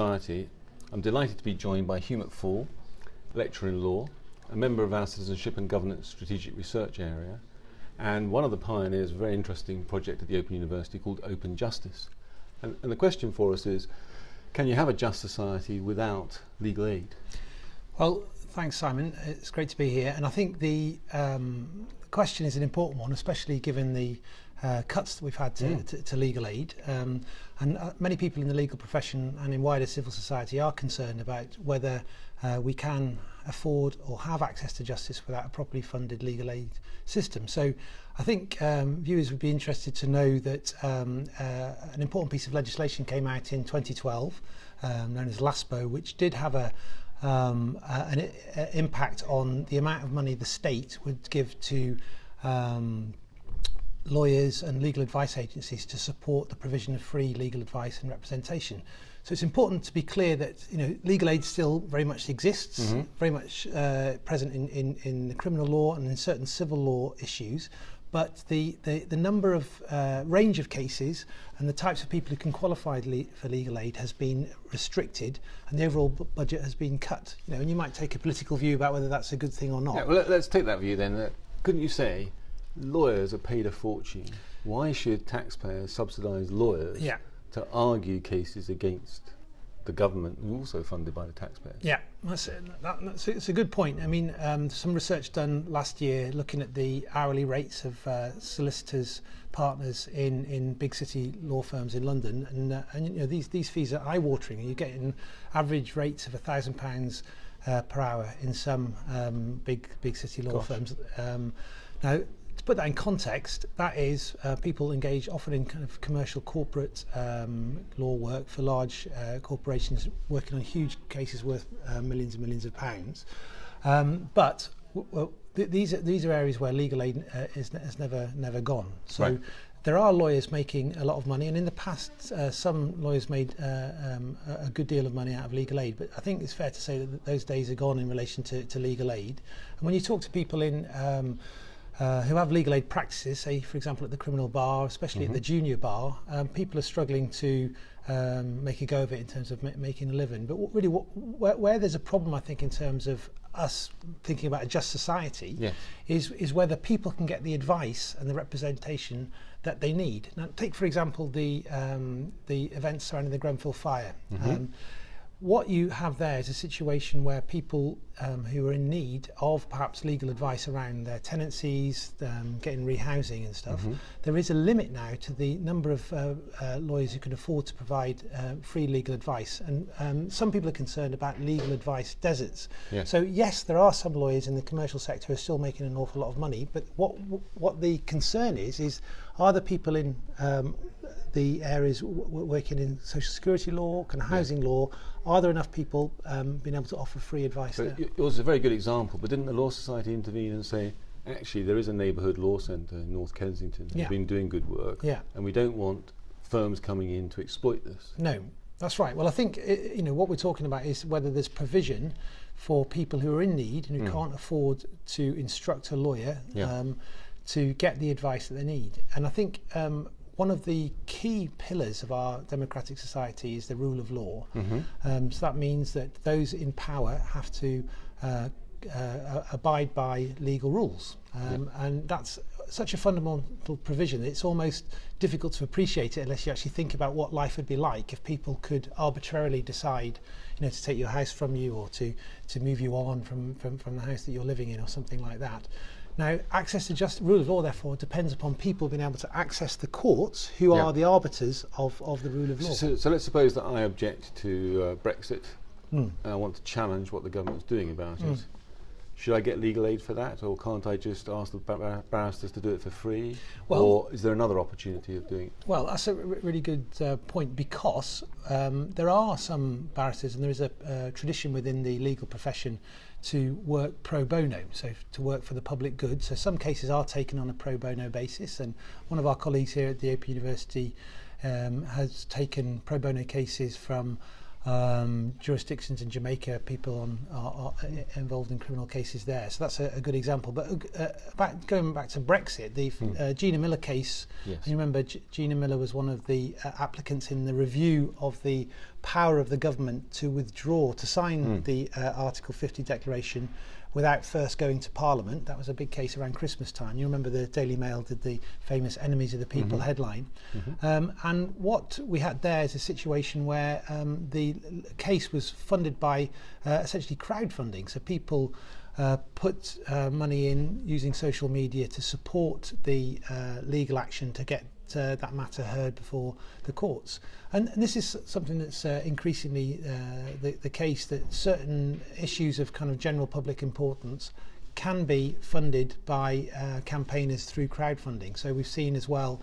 Society, I'm delighted to be joined by Hugh McFaul, lecturer in law, a member of our Citizenship and Governance Strategic Research Area, and one of the pioneers of a very interesting project at the Open University called Open Justice. And, and the question for us is, can you have a just society without legal aid? Well, thanks, Simon. It's great to be here. And I think the um, question is an important one, especially given the uh, cuts that we've had to, mm. to, to legal aid. Um, and uh, many people in the legal profession and in wider civil society are concerned about whether uh, we can afford or have access to justice without a properly funded legal aid system. So I think um, viewers would be interested to know that um, uh, an important piece of legislation came out in 2012 um, known as LASPO, which did have a, um, uh, an uh, impact on the amount of money the state would give to um, lawyers and legal advice agencies to support the provision of free legal advice and representation. So it's important to be clear that you know legal aid still very much exists, mm-hmm. very much uh, present in, in, in the criminal law and in certain civil law issues. But the, the, the number of uh, range of cases and the types of people who can qualify le- for legal aid has been restricted, and the overall b- budget has been cut. You know, and you might take a political view about whether that's a good thing or not. Yeah, well, let's take that view then. Uh, couldn't you say lawyers are paid a fortune. Why should taxpayers subsidise lawyers yeah. to argue cases against the government, who also funded by the taxpayers? Yeah, that's, that, that's it's a good point. I mean, um, some research done last year looking at the hourly rates of uh, solicitors partners in, in big city law firms in London, and, uh, and you know these these fees are eye-watering. You're getting average rates of a thousand pounds uh, per hour in some um, big big city law Gosh. firms. Um, now put that in context, that is uh, people engage often in kind of commercial corporate um, law work for large uh, corporations working on huge cases worth uh, millions and millions of pounds. Um, but th- these are these are areas where legal aid uh, is, has never never gone. So. Right. There are lawyers making a lot of money, and in the past, uh, some lawyers made uh, um, a good deal of money out of legal aid. But I think it's fair to say that those days are gone in relation to, to legal aid. And when you talk to people in um, uh, who have legal aid practices, say, for example, at the criminal bar, especially mm-hmm. at the mm-hmm. junior bar, um, people are struggling to um, make a go of it in terms of ma- making a living. But what, really, what, where, where there's a problem, I think, in terms of us thinking about a just society, yes. is, is whether people can get the advice and the representation that they need. Now, take, for example, the, um, the events surrounding the Grenfell fire. Mm-hmm. Um, what you have there is a situation where people um, who are in need of perhaps legal advice around their tenancies, um, getting rehousing and stuff, mm-hmm. there is a limit now to the number of uh, uh, lawyers who can afford to provide uh, free legal advice. And um, some people are concerned about legal advice deserts. Yes. So yes, there are some lawyers in the commercial sector who are still making an awful lot of money, but what what the concern is is are the people in um, the areas w- working in social security law, kind of housing yeah. law, are there enough people um, being able to offer free advice but there? It was a very good example, but didn't the Law Society intervene and say, actually, there is a neighbourhood law centre in North Kensington that's yeah. been doing good work, yeah. and we don't want firms coming in to exploit this? No, that's right. Well, I think it, you know what we're talking about is whether there's provision for people who are in need and who mm. can't afford to instruct a lawyer yeah. um, to get the advice that they need. And I think um, one of the key pillars of our democratic society is the rule of law. Mm-hmm. Um, so that means that those in power have to uh, uh, abide by legal rules. Um, yeah. And that's such a fundamental provision. It's almost difficult to appreciate it unless you actually think about what life would be like if people could arbitrarily decide, you know, to take your house from you or to, to move you on from, from, from the house that you're living in or something like that. Now, access to just rule of law, therefore, depends upon people being able to access the courts, who are the arbiters of, of the rule of law. So, so let's suppose that I object to uh, Brexit mm. and I want to challenge what the government's doing about mm. it. should I get legal aid for that, or can't I just ask the bar barristers to do it for free? Well, or is there another opportunity of doing it? Well, that's a really good uh, point because um, there are some barristers, and there is a uh, tradition within the legal profession to work pro bono, so to work for the public good. So some cases are taken on a pro bono basis, and one of our colleagues here at the Open University um, has taken pro bono cases from um, jurisdictions in Jamaica, people on, are, are involved in criminal cases there. So that's a, a good example. But uh, uh back, going back to Brexit, the hmm. uh, Gina Miller case, yes. you remember G Gina Miller was one of the uh, applicants in the review of the power of the government to withdraw, to sign mm. the uh, Article 50 declaration without first going to Parliament. That was a big case around Christmas time. You remember the Daily Mail did the famous Enemies of the People mm-hmm. headline. Mm-hmm. Um, and what we had there is a situation where um, the case was funded by uh, essentially crowdfunding. So people uh, put uh, money in using social media to support the uh, legal action to get uh, that matter heard before the courts. And, and this is something that's uh, increasingly uh, the, the case that certain issues of kind of general public importance can be funded by uh, campaigners through crowdfunding. So we've seen as well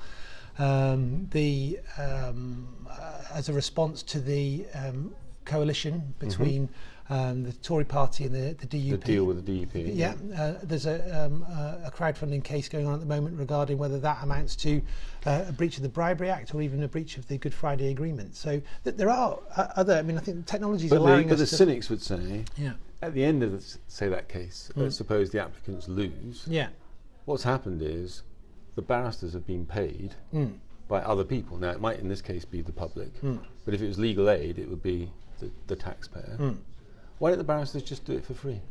um, the um, uh, as a response to the um, coalition between. Mm-hmm um, the Tory party and the, the DUP. The deal with the DUP. Yeah, yeah. Uh, there's a, um, a crowdfunding case going on at the moment regarding whether that amounts to uh, a breach of the Bribery Act or even a breach of the Good Friday Agreement. So th- there are uh, other, I mean, I think technology is allowing the, but the cynics would say, yeah. at the end of, the, say, that case, mm. suppose the applicants lose, yeah. what's happened is the barristers have been paid mm. by other people. Now, it might in this case be the public, mm. but if it was legal aid, it would be the, the taxpayer. Mm. Why don't the barristers just do it for free?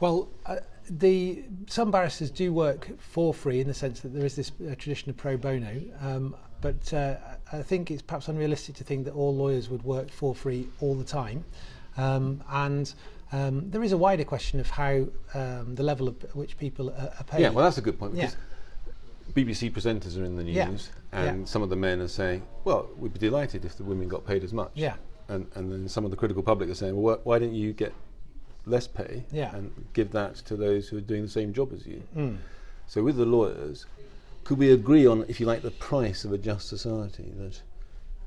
Well, uh, the some barristers do work for free in the sense that there is this uh, tradition of pro bono. Um, but uh, I think it's perhaps unrealistic to think that all lawyers would work for free all the time. Um, and um, there is a wider question of how um, the level of which people are, are paid. Yeah, well, that's a good point. Because yeah. BBC presenters are in the news, yeah. and yeah. some of the men are saying, "Well, we'd be delighted if the women got paid as much." Yeah and, and then some of the critical public are saying, well, why don't you get less pay yeah. and give that to those who are doing the same job as you? Mm. So with the lawyers, could we agree on, if you like, the price of a just society that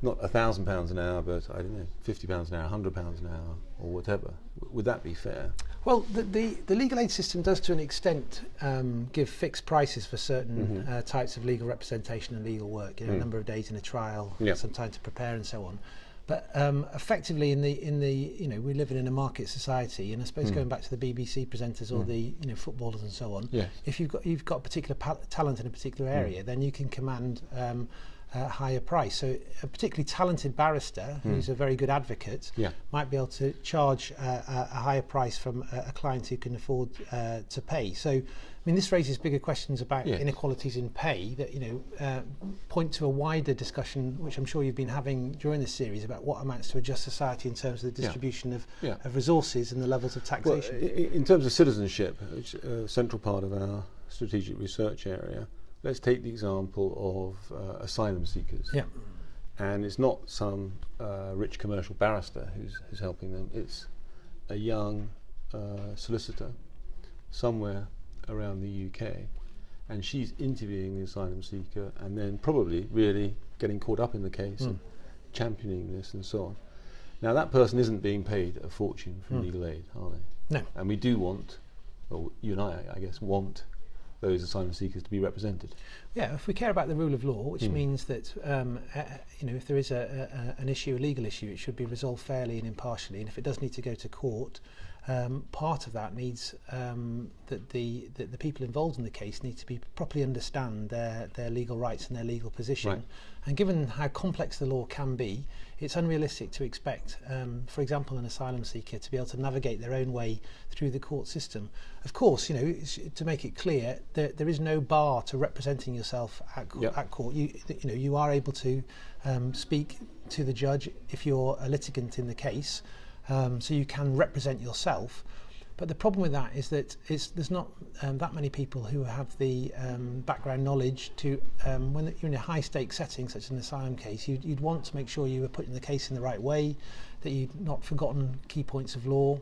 not a thousand pounds an hour, but I don't know, fifty pounds an hour, hundred pounds an hour, or whatever? W- would that be fair? Well, the, the, the, legal aid system does, to an extent, um, give fixed prices for certain mm-hmm. uh, types of legal representation and legal work. You know, mm. a number of days in a trial, yep. some time to prepare, and so on. But um, effectively, in the in the you know we're living in a market society, and I suppose mm. going back to the BBC presenters or mm. the you know footballers and so on, yes. if you've got you've got a particular talent in a particular hmm. area, mm. then you can command um, uh, higher price. So a particularly talented barrister hmm. who's a very good advocate yeah. might be able to charge uh, a, a higher price from a, a client who can afford uh, to pay. So I mean this raises bigger questions about yes. inequalities in pay that you know uh, point to a wider discussion which I'm sure you've been having during this series about what amounts to a just society in terms of the distribution yeah. Of, yeah. of resources and the levels of taxation. Well, in terms of citizenship, which is a central part of our strategic research area, let's take the example of uh, asylum seekers. Yeah. And it's not some uh, rich commercial barrister who's, who's helping them. It's a young uh, solicitor somewhere around the UK, and she's interviewing the asylum seeker and then probably really getting caught up in the case mm. and championing this and so on. Now, that person isn't being paid a fortune from mm. legal aid, are they? No. And we do want, or you and I, I guess, want those asylum seekers to be represented. Yeah, if we care about the rule of law, which mm. means that um, uh, you know if there is a, a, an issue, a legal issue, it should be resolved fairly and impartially. And if it does need to go to court, um, part of that needs um, that the, the, the people involved in the case need to be properly understand their their legal rights and their legal position. Right. And given how complex the law can be, it's unrealistic to expect, um, for example, an asylum seeker to be able to navigate their own way through the court system. Of course, you know, to make it clear, there, there is no bar to representing yourself at, co- yep. at court. You, you know, you are able to um, speak to the judge if you're a litigant in the case um, so you can represent yourself. But the problem with that is that there's not um, that many people who have the um, background knowledge to, um, when you're in a high stakes setting, such as an asylum case, you'd, you'd, want to make sure you were putting the case in the right way, that you'd not forgotten key points of law.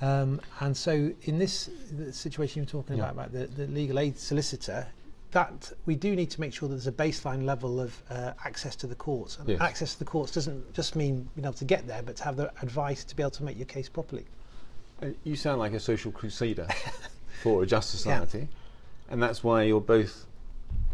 Um, and so in this situation you're talking yeah. about, about the, the legal aid solicitor, that we do need to make sure that there's a baseline level of uh, access to the courts. And yes. access to the courts doesn't just mean being able to get there, but to have the advice to be able to make your case properly. Uh, you sound like a social crusader for a just society, yeah. and that's why you're both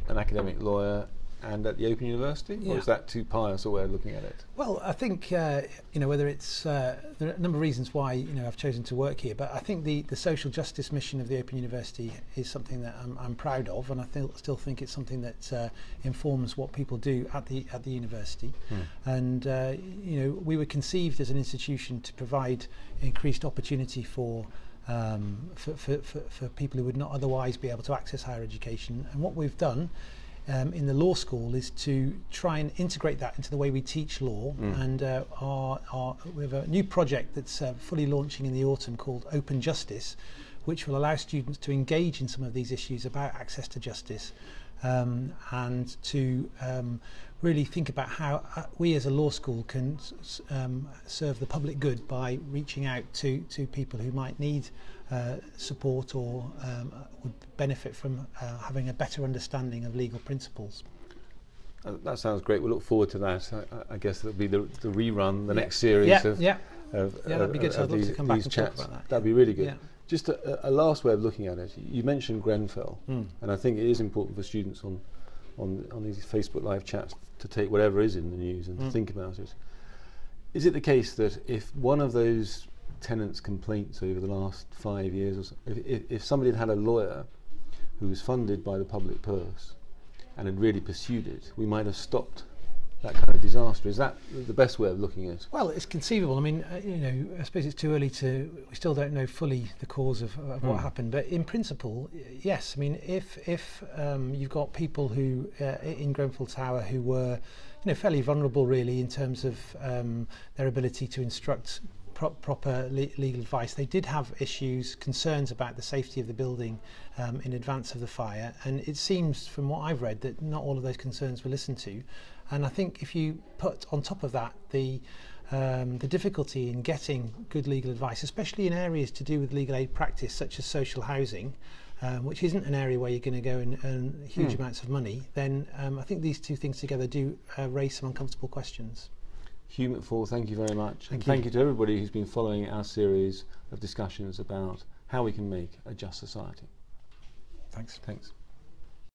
an academic lawyer and at the Open University, Yeah. or is that too pious a way of looking at it? Well, I think uh, you know whether it's uh, there are a number of reasons why you know I've chosen to work here, but I think the, the social justice mission of the Open University is something that I'm, I'm proud of, and I th- still think it's something that uh, informs what people do at the at the university. And uh, you know we were conceived as an institution to provide increased opportunity for. Um, for, for, for, for people who would not otherwise be able to access higher education. And what we've done um, in the law school is to try and integrate that into the way we teach law. And uh, our, our, we have a new project that's uh, fully launching in the autumn called Open Justice, which will allow students to engage in some of these issues about access to justice um, and to um, really think about how uh, we as a law school can um, serve the public good by reaching out to, to people who might need uh, support or um, uh, would benefit from uh, having a better understanding of legal principles. Uh, that sounds great. We'll look forward to that. I, I guess it'll be the, the rerun, the Yeah. next series yeah, of, yeah, of, Yeah, that'd be good. of- So I'd of love to these, come back these and talk chats. about that. That'd be really good. Just a, a last way of looking at it. You mentioned Grenfell, Mm. and I think it is important for students on, on, on these Facebook live chats to take whatever is in the news and to Mm. think about it. Is it the case that if one of those tenants' complaints over the last five years, or so, if, if, if somebody had had a lawyer who was funded by the public purse and had really pursued it, we might have stopped that kind of disaster? Is that the best way of looking at it? Well, it's conceivable. I mean, uh, you know, I suppose it's too early to. We still don't know fully the cause of, of what Hmm. happened, but in principle, yes. I mean, if if um, you've got people who uh, in Grenfell Tower who were, you know, fairly vulnerable, really, in terms of um, their ability to instruct pro- proper le- legal advice. They did have issues, concerns about the safety of the building um, in advance of the fire, and it seems, from what I've read, that not all of those concerns were listened to. And I think if you put on top of that the um, the difficulty in getting good legal advice, especially in areas to do with legal aid practice, such as social housing, um, which isn't an area where you're going to go and earn huge Hmm. amounts of money, then um, I think these two things together do uh, raise some uncomfortable questions. Hugh McFall, thank you very much. Thank and you. thank you to everybody who's been following our series of discussions about how we can make a just society. Thanks. Thanks.